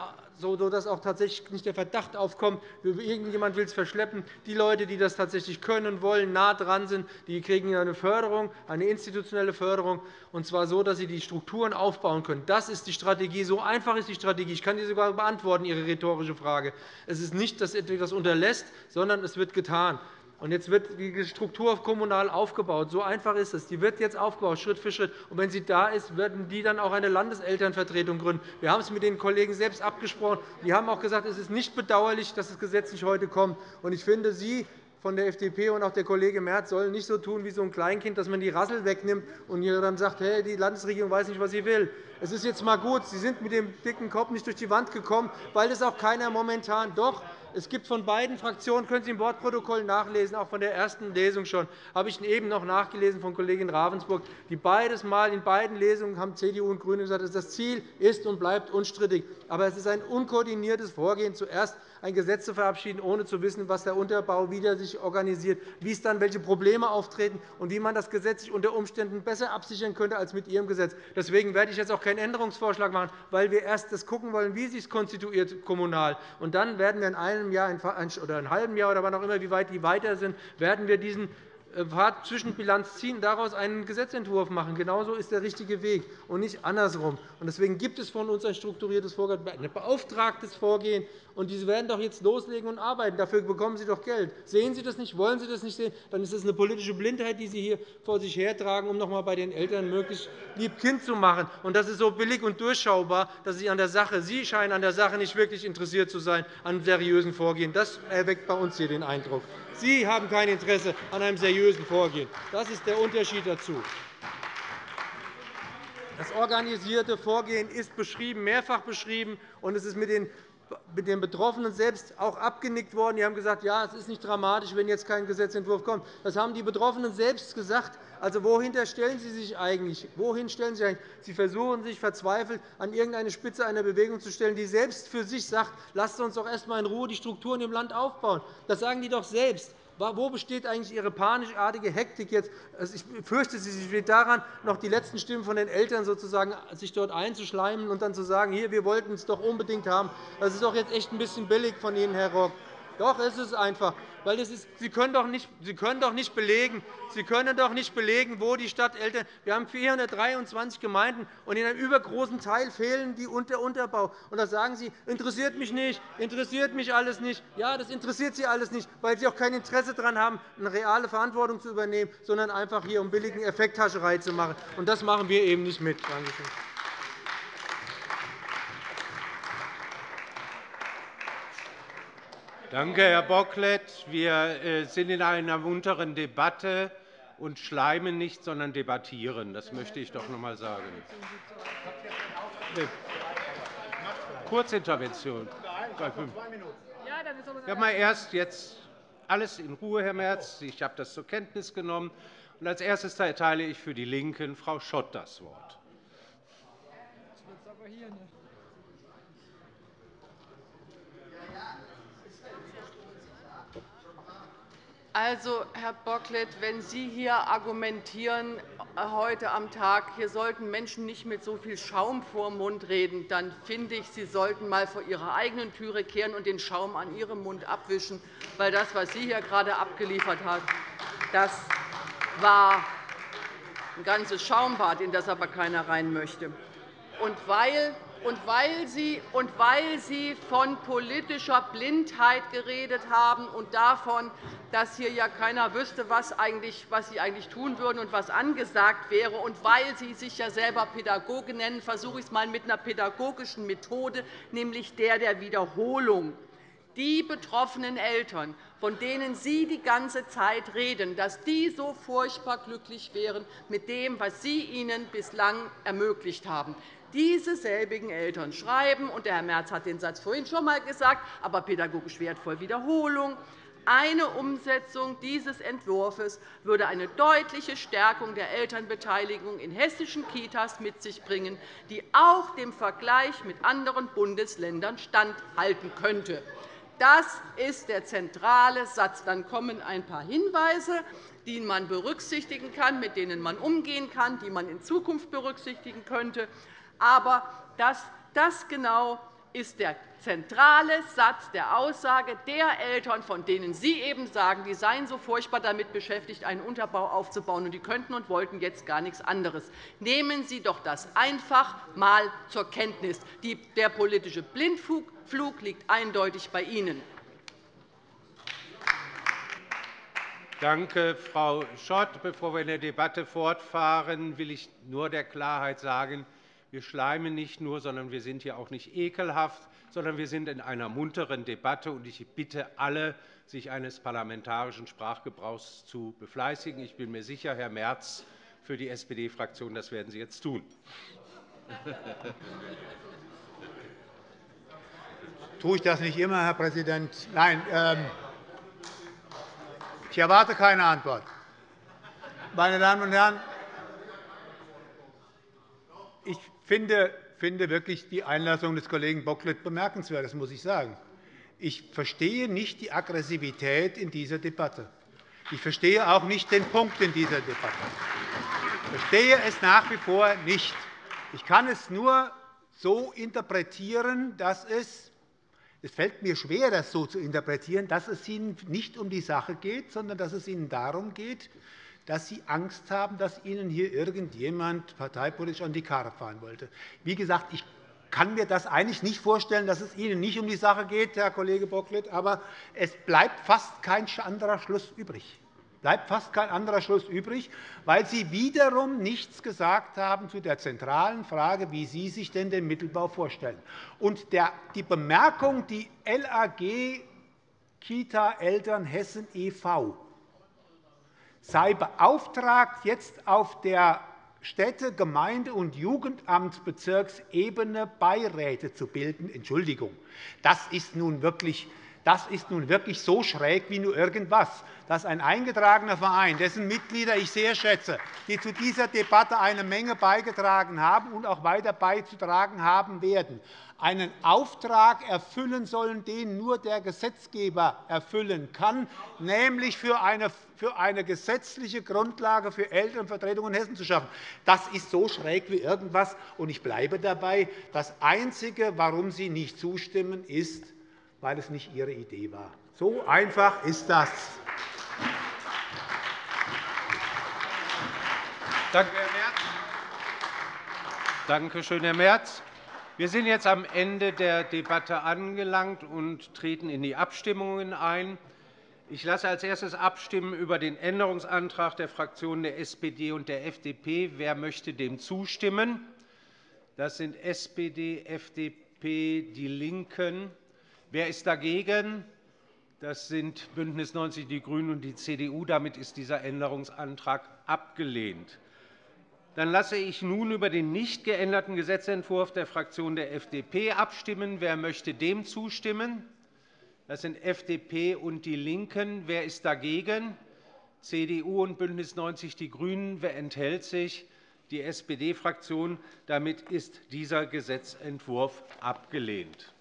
sodass auch tatsächlich nicht der Verdacht aufkommt, irgendjemand will es verschleppen. Die Leute, die das tatsächlich können und wollen, nah dran sind, die kriegen eine Förderung, eine institutionelle Förderung, und zwar so, dass sie die Strukturen aufbauen können. Das ist die Strategie. So einfach ist die Strategie. Ich kann die sogar beantworten, Ihre rhetorische Frage. Es ist nicht, dass etwas unterlässt, sondern es wird getan. Und jetzt wird die Struktur kommunal aufgebaut. So einfach ist es. Die wird jetzt aufgebaut, Schritt für Schritt. Und wenn sie da ist, werden die dann auch eine Landeselternvertretung gründen. Wir haben es mit den Kollegen selbst abgesprochen. Die haben auch gesagt, es ist nicht bedauerlich, dass das Gesetz nicht heute kommt. Und ich finde, Sie von der FDP und auch der Kollege Merz sollen nicht so tun wie so ein Kleinkind, dass man die Rassel wegnimmt und dann sagt, hey, die Landesregierung weiß nicht, was sie will. Es ist jetzt einmal gut, Sie sind mit dem dicken Kopf nicht durch die Wand gekommen, weil das auch keiner momentan doch es gibt von beiden Fraktionen, können Sie im Wortprotokoll nachlesen, auch von der ersten Lesung schon, habe ich eben noch nachgelesen von Kollegin Ravensburg, die beides Mal in beiden Lesungen haben CDU und GRÜNE gesagt, das Ziel ist und bleibt unstrittig. Aber es ist ein unkoordiniertes Vorgehen, zuerst ein Gesetz zu verabschieden, ohne zu wissen, was der Unterbau wieder sich organisiert, wie es dann welche Probleme auftreten und wie man das Gesetz sich unter Umständen besser absichern könnte als mit Ihrem Gesetz. Deswegen werde ich jetzt auch keinen Änderungsvorschlag machen, weil wir erst das gucken wollen, wie sich konstituiert kommunal. Und dann werden wir in einem Jahr oder einem halben Jahr oder wann auch immer, wie weit die weiter sind, werden wir diesen äh, Zwischenbilanz ziehen, daraus einen Gesetzentwurf machen. Genauso ist der richtige Weg und nicht andersrum. Deswegen gibt es von uns ein strukturiertes Vorgehen, ein beauftragtes Vorgehen. Und diese werden doch jetzt loslegen und arbeiten. Dafür bekommen Sie doch Geld. Sehen Sie das nicht? Wollen Sie das nicht sehen? Dann ist das eine politische Blindheit, die Sie hier vor sich hertragen, um noch einmal bei den Eltern möglichst lieb Kind zu machen. Und das ist so billig und durchschaubar, dass Sie an der Sache, Sie scheinen an der Sache nicht wirklich interessiert zu sein, an seriösen Vorgehen. Das erweckt bei uns hier den Eindruck. Sie haben kein Interesse an einem seriösen Vorgehen. Das ist der Unterschied dazu. Das organisierte Vorgehen ist beschrieben, mehrfach beschrieben, und es ist mit den mit den Betroffenen selbst auch abgenickt worden. Die haben gesagt, ja, es ist nicht dramatisch, wenn jetzt kein Gesetzentwurf kommt. Das haben die Betroffenen selbst gesagt. Also, wohin stellen Sie sich eigentlich? Wohin stellen Sie, eigentlich? Sie versuchen sich verzweifelt an irgendeine Spitze einer Bewegung zu stellen, die selbst für sich sagt, lasst uns doch erst einmal in Ruhe die Strukturen im Land aufbauen. Das sagen die doch selbst. Wo besteht eigentlich Ihre panischartige Hektik jetzt? Also, ich fürchte, sie steht daran, noch die letzten Stimmen von den Eltern sozusagen sich dort einzuschleimen und dann zu sagen, hier, wir wollten es doch unbedingt haben. Das ist doch jetzt echt ein bisschen billig von Ihnen, Herr Rock. Doch, es ist einfach. Weil das ist, Sie, können doch nicht, Sie können doch nicht belegen, Sie können doch nicht belegen, wo die Stadteltern. Wir haben 423 Gemeinden, und in einem übergroßen Teil fehlen die der Unterbau. Und da sagen Sie, interessiert mich nicht, interessiert mich alles nicht. Ja, das interessiert Sie alles nicht, weil Sie auch kein Interesse daran haben, eine reale Verantwortung zu übernehmen, sondern einfach hier um billigen Effekthascherei zu machen. Und das machen wir eben nicht mit. Danke schön. Danke, Herr Bocklet. Wir äh, sind in einer munteren Debatte und schleimen nicht, sondern debattieren. Das möchte ich doch noch einmal sagen. Kurzintervention. Ja, mal erst jetzt alles in Ruhe, Herr Merz. Ich habe das zur Kenntnis genommen. Und als erstes erteile ich für die LINKEN Frau Schott das Wort. Also, Herr Bocklet, wenn Sie hier argumentieren äh, heute am Tag, hier sollten Menschen nicht mit so viel Schaum vor dem Mund reden, dann finde ich, Sie sollten einmal vor Ihrer eigenen Türe kehren und den Schaum an Ihrem Mund abwischen. Weil das, was Sie hier gerade abgeliefert haben, das war ein ganzes Schaumbad, in das aber keiner rein möchte. Und weil und weil, Sie, und weil Sie von politischer Blindheit geredet haben und davon, dass hier ja keiner wüsste, was, eigentlich, was Sie eigentlich tun würden und was angesagt wäre, und weil Sie sich ja selber Pädagoge nennen, versuche ich es einmal mit einer pädagogischen Methode, nämlich der der Wiederholung. Die betroffenen Eltern, von denen Sie die ganze Zeit reden, dass die so furchtbar glücklich wären mit dem, was Sie ihnen bislang ermöglicht haben. Diese selbigen Eltern schreiben, und der Herr Merz hat den Satz vorhin schon einmal gesagt, aber pädagogisch wertvoll Wiederholung, eine Umsetzung dieses Entwurfs würde eine deutliche Stärkung der Elternbeteiligung in hessischen Kitas mit sich bringen, die auch dem Vergleich mit anderen Bundesländern standhalten könnte. Das ist der zentrale Satz. Dann kommen ein paar Hinweise, die man berücksichtigen kann, mit denen man umgehen kann, die man in Zukunft berücksichtigen könnte. Aber das, das genau ist der zentrale Satz der Aussage der Eltern, von denen Sie eben sagen, die seien so furchtbar damit beschäftigt, einen Unterbau aufzubauen, und die könnten und wollten jetzt gar nichts anderes. Nehmen Sie doch das einfach einmal zur Kenntnis. Der politische Blindflug liegt eindeutig bei Ihnen. Danke, Frau Schott. Bevor wir in der Debatte fortfahren, will ich nur der Klarheit sagen, wir schleimen nicht nur, sondern wir sind hier auch nicht ekelhaft, sondern wir sind in einer munteren Debatte. Ich bitte alle, sich eines parlamentarischen Sprachgebrauchs zu befleißigen. Ich bin mir sicher, Herr Merz für die SPD-Fraktion, das werden Sie jetzt tun. Tue ich das nicht immer, Herr Präsident? Nein, ähm, ich erwarte keine Antwort. Meine Damen und Herren, ich finde, finde wirklich die Einlassung des Kollegen Bocklet bemerkenswert. Das muss ich sagen. Ich verstehe nicht die Aggressivität in dieser Debatte. Ich verstehe auch nicht den Punkt in dieser Debatte. Ich verstehe es nach wie vor nicht. Ich kann es nur so interpretieren, dass es es fällt mir schwer, das so zu interpretieren, dass es Ihnen nicht um die Sache geht, sondern dass es Ihnen darum geht, dass Sie Angst haben, dass Ihnen hier irgendjemand parteipolitisch an die Karre fahren wollte. Wie gesagt, ich kann mir das eigentlich nicht vorstellen, dass es Ihnen nicht um die Sache geht, Herr Kollege Bocklet, aber es bleibt fast kein anderer Schluss übrig bleibt fast kein anderer Schluss übrig, weil Sie wiederum nichts gesagt haben zu der zentralen Frage, wie Sie sich denn den Mittelbau vorstellen. Und die Bemerkung, die LAG Kita Eltern Hessen e.V sei beauftragt, jetzt auf der Städte-, Gemeinde- und Jugendamtsbezirksebene Beiräte zu bilden. Entschuldigung, das ist nun wirklich das ist nun wirklich so schräg wie nur irgendwas, dass ein eingetragener Verein, dessen Mitglieder ich sehr schätze, die zu dieser Debatte eine Menge beigetragen haben und auch weiter beizutragen haben werden, einen Auftrag erfüllen sollen, den nur der Gesetzgeber erfüllen kann, nämlich für eine, gesetzliche Grundlage für Elternvertretung in Hessen zu schaffen. Das ist so schräg wie irgendwas. Und ich bleibe dabei. Das Einzige, warum Sie nicht zustimmen, ist, weil es nicht Ihre Idee war. So einfach ist das. Danke schön, Herr Merz. Wir sind jetzt am Ende der Debatte angelangt und treten in die Abstimmungen ein. Ich lasse als erstes abstimmen über den Änderungsantrag der Fraktionen der SPD und der FDP. Wer möchte dem zustimmen? Das sind SPD, FDP, DIE LINKEN. Wer ist dagegen? Das sind BÜNDNIS 90 die GRÜNEN und die CDU. Damit ist dieser Änderungsantrag abgelehnt. Dann lasse ich nun über den nicht geänderten Gesetzentwurf der Fraktion der FDP abstimmen. Wer möchte dem zustimmen? Das sind FDP und DIE LINKEN. Wer ist dagegen? CDU und BÜNDNIS 90 die GRÜNEN. Wer enthält sich? Die SPD-Fraktion. Damit ist dieser Gesetzentwurf abgelehnt.